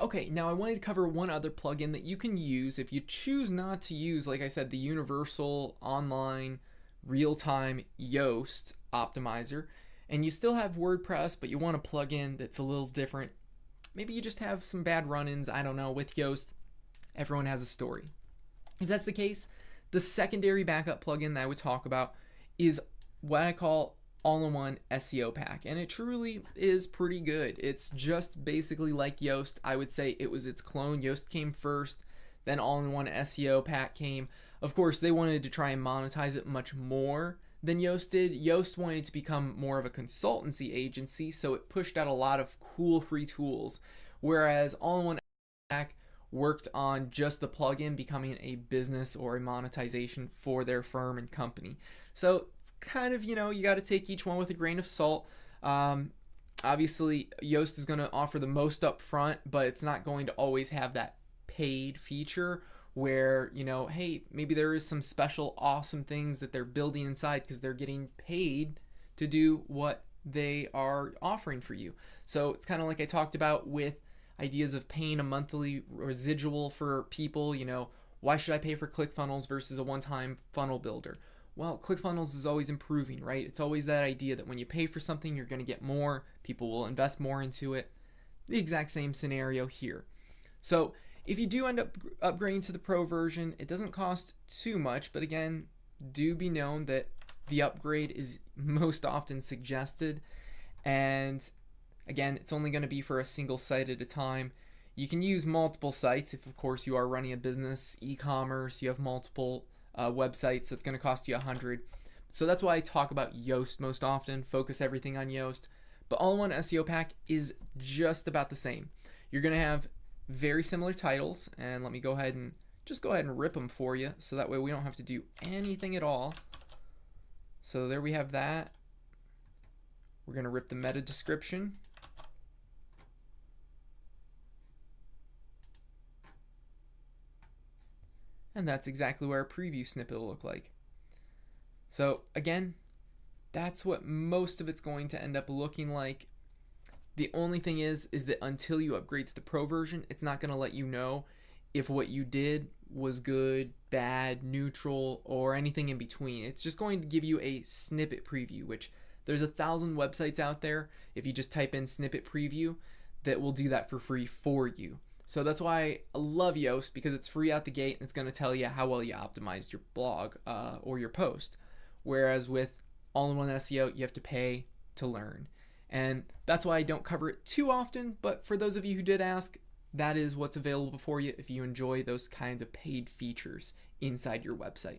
Okay, now I wanted to cover one other plugin that you can use if you choose not to use, like I said, the universal online real-time Yoast optimizer, and you still have WordPress, but you want a plugin that's a little different. Maybe you just have some bad run-ins, I don't know, with Yoast. Everyone has a story. If that's the case, the secondary backup plugin that I would talk about is what I call all-in-one SEO pack and it truly is pretty good. It's just basically like Yoast. I would say it was its clone. Yoast came first, then all-in-one SEO pack came. Of course, they wanted to try and monetize it much more than Yoast did. Yoast wanted to become more of a consultancy agency, so it pushed out a lot of cool free tools, whereas all-in-one pack worked on just the plugin becoming a business or a monetization for their firm and company. So kind of, you know, you got to take each one with a grain of salt. Um, obviously, Yoast is going to offer the most upfront, but it's not going to always have that paid feature where, you know, hey, maybe there is some special awesome things that they're building inside because they're getting paid to do what they are offering for you. So it's kind of like I talked about with ideas of paying a monthly residual for people, you know, why should I pay for ClickFunnels versus a one-time funnel builder? Well, ClickFunnels is always improving, right? It's always that idea that when you pay for something, you're going to get more, people will invest more into it. The exact same scenario here. So if you do end up upgrading to the pro version, it doesn't cost too much, but again, do be known that the upgrade is most often suggested and Again, it's only going to be for a single site at a time. You can use multiple sites if, of course, you are running a business, e-commerce, you have multiple uh, websites, it's going to cost you a 100 So that's why I talk about Yoast most often, focus everything on Yoast. But All-in-One SEO Pack is just about the same. You're going to have very similar titles, and let me go ahead and just go ahead and rip them for you, so that way we don't have to do anything at all. So there we have that. We're going to rip the meta description. And that's exactly where a preview snippet will look like. So again, that's what most of it's going to end up looking like. The only thing is, is that until you upgrade to the pro version, it's not going to let you know if what you did was good, bad, neutral, or anything in between. It's just going to give you a snippet preview, which there's a thousand websites out there. If you just type in snippet preview, that will do that for free for you. So that's why I love Yoast because it's free out the gate and it's going to tell you how well you optimized your blog uh, or your post. Whereas with all-in-one SEO, you have to pay to learn. And that's why I don't cover it too often, but for those of you who did ask, that is what's available for you if you enjoy those kinds of paid features inside your website.